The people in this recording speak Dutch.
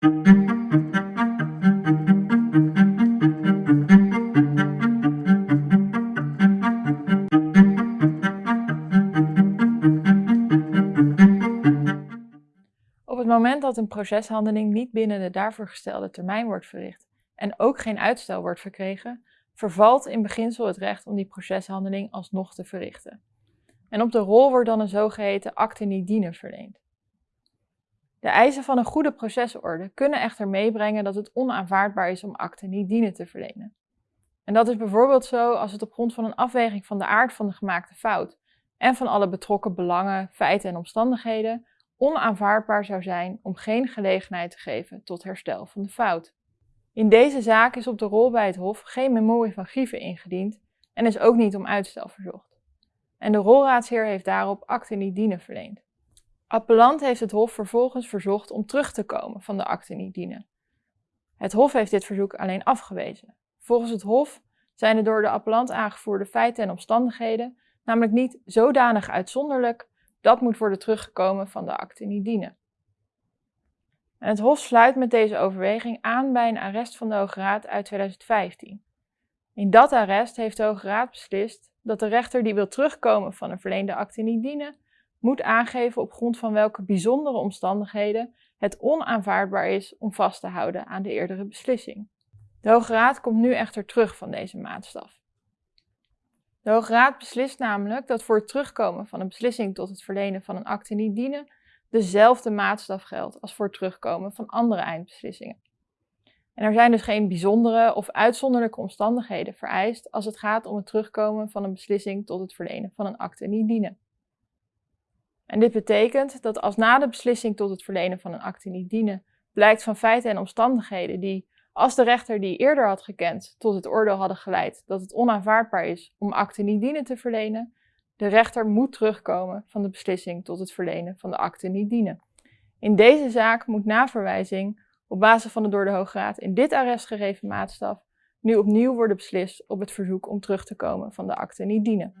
Op het moment dat een proceshandeling niet binnen de daarvoor gestelde termijn wordt verricht en ook geen uitstel wordt verkregen, vervalt in beginsel het recht om die proceshandeling alsnog te verrichten. En op de rol wordt dan een zogeheten acte niet dienen verleend. De eisen van een goede procesorde kunnen echter meebrengen dat het onaanvaardbaar is om acte niet dienen te verlenen. En dat is bijvoorbeeld zo als het op grond van een afweging van de aard van de gemaakte fout en van alle betrokken belangen, feiten en omstandigheden onaanvaardbaar zou zijn om geen gelegenheid te geven tot herstel van de fout. In deze zaak is op de rol bij het Hof geen memorie van grieven ingediend en is ook niet om uitstel verzocht. En de rolraadsheer heeft daarop acte niet dienen verleend. Appellant heeft het Hof vervolgens verzocht om terug te komen van de acte niet dienen. Het Hof heeft dit verzoek alleen afgewezen. Volgens het Hof zijn de door de appellant aangevoerde feiten en omstandigheden namelijk niet zodanig uitzonderlijk dat moet worden teruggekomen van de acte niet dienen. En het Hof sluit met deze overweging aan bij een arrest van de Hoge Raad uit 2015. In dat arrest heeft de Hoge Raad beslist dat de rechter die wil terugkomen van een verleende acte niet dienen, moet aangeven op grond van welke bijzondere omstandigheden het onaanvaardbaar is om vast te houden aan de eerdere beslissing. De Hoge Raad komt nu echter terug van deze maatstaf. De Hoge Raad beslist namelijk dat voor het terugkomen van een beslissing tot het verlenen van een acte niet dienen dezelfde maatstaf geldt als voor het terugkomen van andere eindbeslissingen. En er zijn dus geen bijzondere of uitzonderlijke omstandigheden vereist als het gaat om het terugkomen van een beslissing tot het verlenen van een acte niet dienen. En dit betekent dat als na de beslissing tot het verlenen van een acte niet dienen blijkt van feiten en omstandigheden die, als de rechter die eerder had gekend, tot het oordeel hadden geleid dat het onaanvaardbaar is om acte niet dienen te verlenen, de rechter moet terugkomen van de beslissing tot het verlenen van de acte niet dienen. In deze zaak moet na verwijzing, op basis van de door de Hoge Raad in dit arrest gegeven maatstaf, nu opnieuw worden beslist op het verzoek om terug te komen van de acte niet dienen.